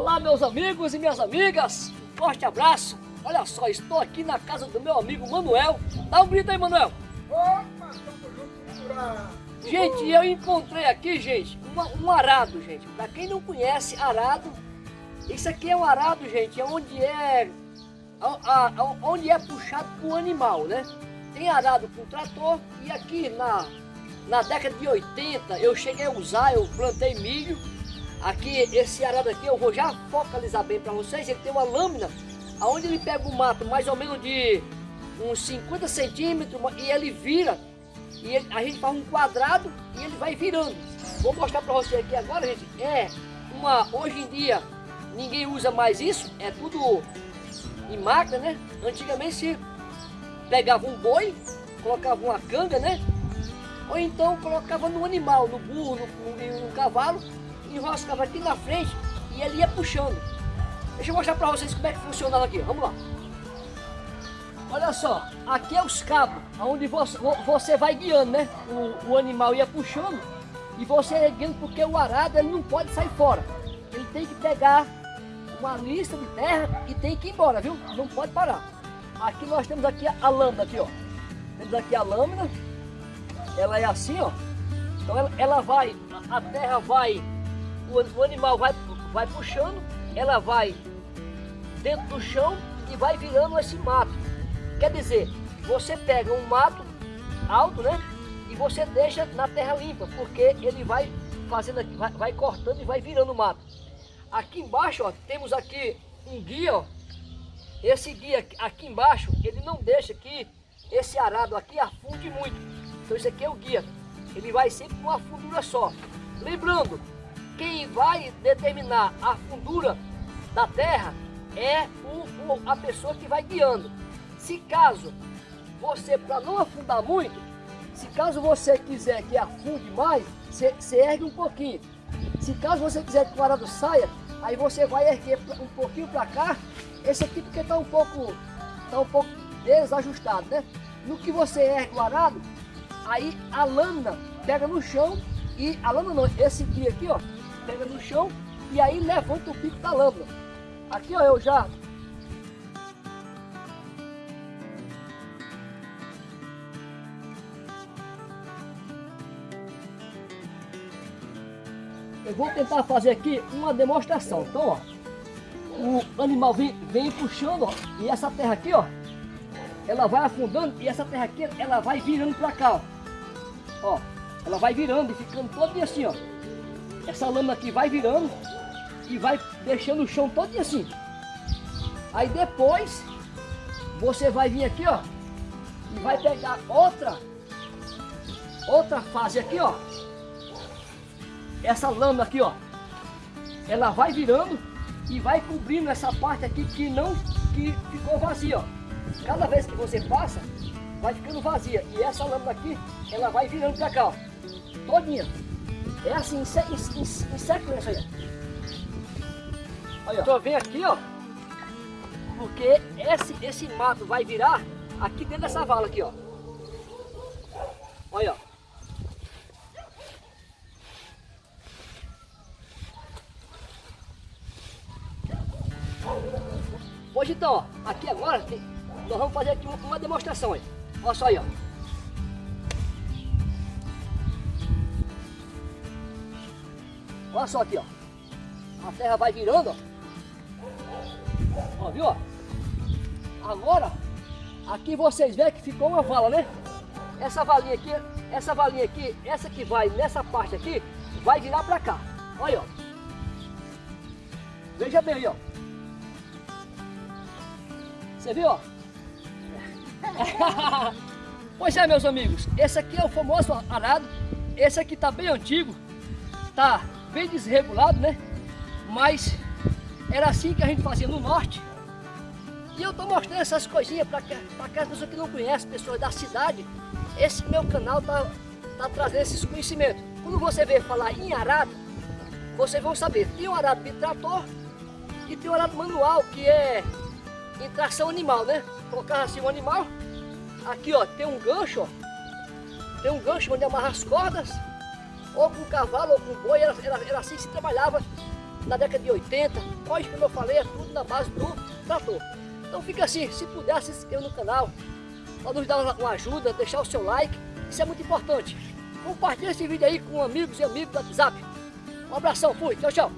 Olá, meus amigos e minhas amigas. Um forte abraço. Olha só, estou aqui na casa do meu amigo Manuel. Dá um grito aí, Manuel. Opa, junto, Gente, eu encontrei aqui, gente, um, um arado, gente. Para quem não conhece arado, isso aqui é um arado, gente, é onde é, a, a, onde é puxado com animal, né? Tem arado com trator e aqui na, na década de 80 eu cheguei a usar, eu plantei milho. Aqui, esse arado aqui, eu vou já focalizar bem para vocês, ele tem uma lâmina onde ele pega o mato mais ou menos de uns 50 centímetros e ele vira e ele, a gente faz um quadrado e ele vai virando. Vou mostrar para você aqui agora, gente. É uma, hoje em dia, ninguém usa mais isso, é tudo em máquina, né? Antigamente se pegava um boi, colocava uma canga, né? Ou então colocava no animal, no burro, no, no, no cavalo, enroscava aqui na frente e ele ia puxando. Deixa eu mostrar para vocês como é que funcionava aqui. Vamos lá. Olha só, aqui é os cabos, onde você, você vai guiando, né? O, o, animal ia puxando e você ia guiando porque o arado ele não pode sair fora. Ele tem que pegar uma lista de terra e tem que ir embora, viu? Não pode parar. Aqui nós temos aqui a, lâmina aqui, ó. Temos aqui a lâmina. Ela é assim, ó. Então ela, ela vai, a terra vai, o, o animal vai, vai puxando, ela vai dentro do chão e vai virando esse mato. Quer dizer, você pega um mato alto, né? E você deixa na terra limpa, porque ele vai fazendo aqui, vai, vai cortando e vai virando o mato. Aqui embaixo, ó, temos aqui um guia, ó. Esse guia aqui embaixo, ele não deixa que esse arado aqui afunde muito. Então esse aqui é o guia. Ele vai sempre com uma fundura só. Lembrando, quem vai determinar a fundura da terra é o, o, a pessoa que vai guiando. Se caso você, para não afundar muito, se caso você quiser que afunde mais, você, ergue um pouquinho. Se caso você quiser que o arado saia, aí você vai erguer um pouquinho para cá, esse aqui porque está um pouco, tá um pouco desajustado, né? No que você ergue o arado, aí a lâmina pega no chão e a lâmina não, esse aqui aqui, ó, pega no chão e aí levanta o pico da lâmina. Aqui, ó, eu já Eu vou tentar fazer aqui uma demonstração. Então, ó, o animal vem, vem puxando, ó, e essa terra aqui, ó, ela vai afundando e essa terra aqui, ela vai virando para cá, ó. ó. Ela vai virando e ficando todo assim, ó. Essa lâmina aqui vai virando e vai deixando o chão todo assim. Aí depois, você vai vir aqui, ó, e vai pegar outra, outra fase aqui, ó, essa lâmina aqui, ó, ela vai virando e vai cobrindo essa parte aqui que não, que ficou vazia, ó. Cada vez que você passa, vai ficando vazia. E essa lâmina aqui, ela vai virando pra cá, ó. Todinha. É assim, em, em, em sequência aí, Olha, ó. Então vem aqui, ó. Porque esse, esse mato vai virar aqui dentro dessa vala aqui, ó. Olha, ó. Hoje então, ó, aqui agora, nós vamos fazer aqui uma demonstração aí. Olha só aí, ó. Olha só aqui, ó. A terra vai virando, ó. Ó, viu, ó? Agora, aqui vocês veem que ficou uma vala, né? Essa valinha aqui, essa valinha aqui, essa que vai nessa parte aqui, vai virar pra cá. Olha, ó. Veja bem aí, ó. Você viu, ó? pois é, meus amigos, esse aqui é o famoso arado. Esse aqui tá bem antigo, tá bem desregulado, né? Mas era assim que a gente fazia no norte. E eu tô mostrando essas coisinhas para aquelas pessoas que não conhecem, pessoas da cidade. Esse meu canal tá, tá trazendo esses conhecimentos. Quando você vê falar em arado, vocês vão saber. Tem um arado de trator e tem um arado manual, que é em tração animal, né? Colocar assim um animal. Aqui, ó, tem um gancho, ó. Tem um gancho onde amarra as cordas. Ou com cavalo ou com boi, era, era, era assim que se trabalhava na década de 80. Hoje, como eu falei, é tudo na base do trator. Então fica assim, se puder se inscrever no canal, para nos dar uma ajuda, deixar o seu like, isso é muito importante. Compartilhe esse vídeo aí com amigos e amigos do WhatsApp. Um abração, fui, tchau, tchau.